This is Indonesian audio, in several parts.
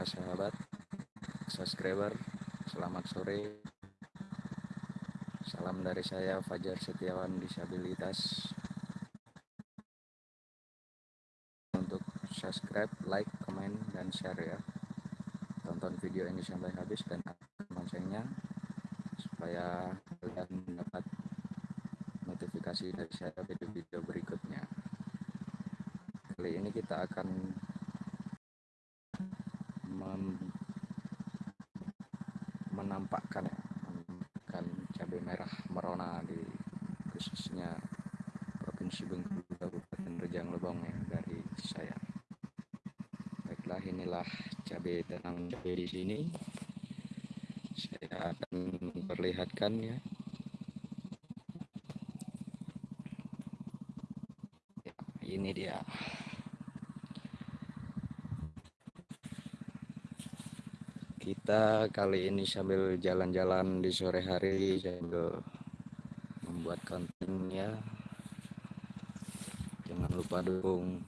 para sahabat subscriber selamat sore. Salam dari saya Fajar Setiawan disabilitas. Untuk subscribe like komen dan share ya. Tonton video ini sampai habis dan loncengnya supaya kalian mendapat notifikasi dari saya video-video berikutnya. Kali ini kita akan menampakkan menampakkan cabai merah merona di khususnya provinsi Bengkulu Kabupaten Rejang Lebong ya dari saya. Baiklah inilah cabai tenang cabai di sini. Saya akan memperlihatkan ya ini dia kita kali ini sambil jalan-jalan di sore hari sambil membuat kontennya. Jangan lupa dukung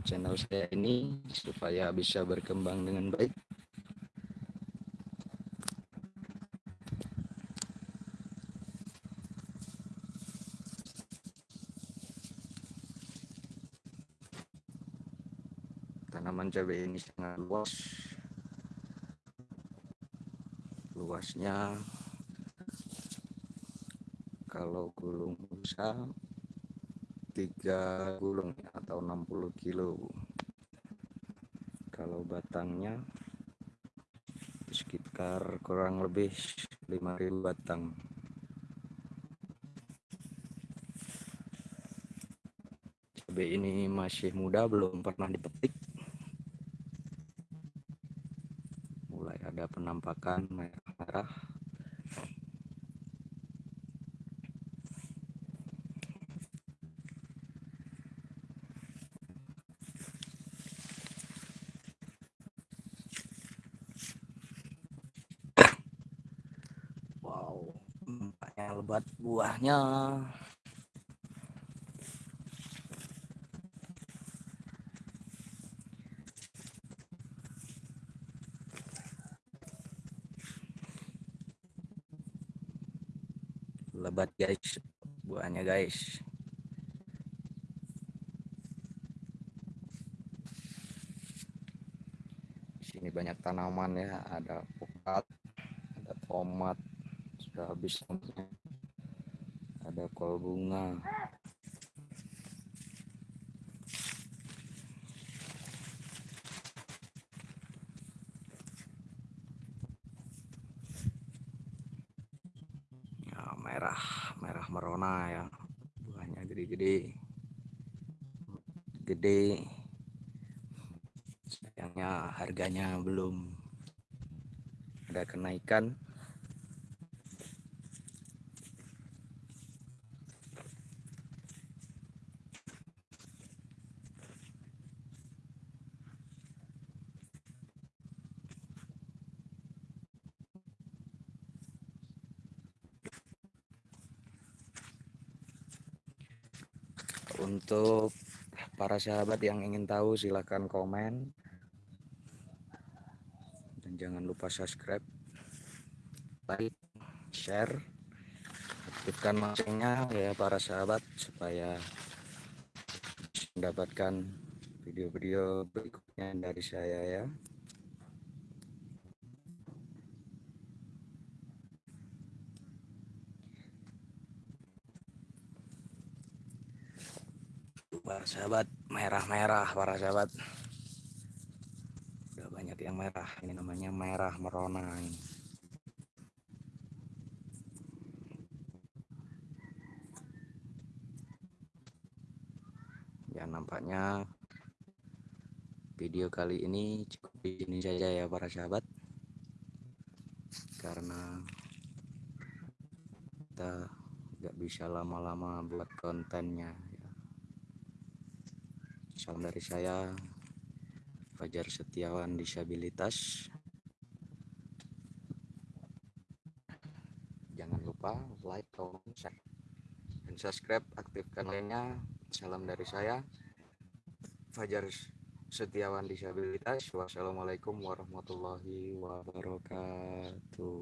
channel saya ini supaya bisa berkembang dengan baik. Tanaman cabai ini sangat luas luasnya kalau gulung busa tiga gulung atau 60 kilo. Kalau batangnya sekitar kurang lebih 5000 batang. Cabai ini masih muda belum pernah dipetik. Mulai ada penampakan wow nampaknya lebat buahnya lebat guys. Buahnya guys. Sini banyak tanaman ya. Ada pokat ada tomat sudah habis. Ada kol bunga ya merah merah merona ya. Buahnya gede-gede gede. Sayangnya harganya belum ada kenaikan untuk para sahabat yang ingin tahu silahkan komen. Dan jangan lupa subscribe like share. Aktifkan loncengnya ya para sahabat supaya mendapatkan video-video berikutnya dari saya ya para sahabat merah-merah para sahabat udah banyak yang merah ini namanya merah merona ini ya nampaknya video kali ini cukup ini saja ya para sahabat karena kita nggak bisa lama-lama buat kontennya ya. Salam dari saya Fajar Setiawan disabilitas jangan lupa like comment share dan subscribe aktifkan lainnya salam dari saya Fajar Setiawan Disabilitas. Wassalamualaikum warahmatullahi wabarakatuh.